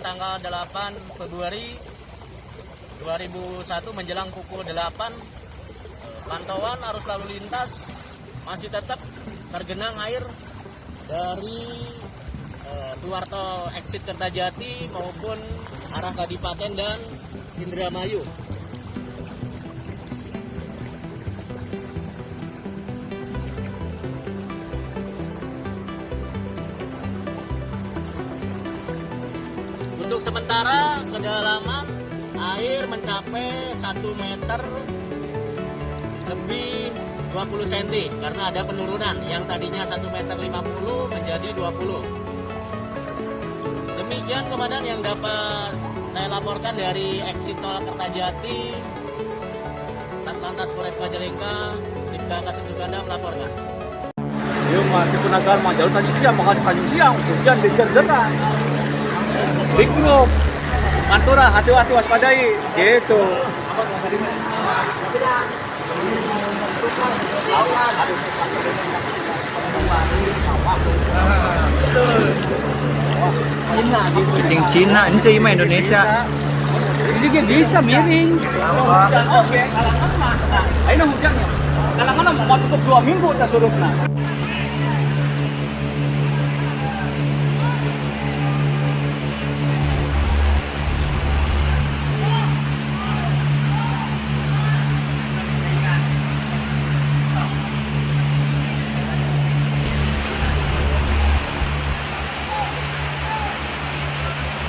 tanggal 8 Februari 2001 menjelang pukul 8 eh, pantauan arus lalu lintas masih tetap tergenang air dari eh, tol exit Kertajati maupun arah Kadipaten dan Indramayu. Untuk sementara kedalaman air mencapai 1 meter lebih 20 cm karena ada penurunan yang tadinya 1 meter 50 menjadi 20. Demikian komandan yang dapat saya laporkan dari exit tol Kertajati Satlantas Polres Majalengka Dipka Kasih Suganda melaporkan. Uh, Tipunagar mga jalur tadi dia mga kanyang hujan dengan group. Mantura hati-hati waspadai. Gitu. Kucing Cina, ente mah Indonesia. Ini dia bisa miring. Oke, kalangan mah. Ayo hujannya. Kalangan mau tutup dua minggu tak surutna.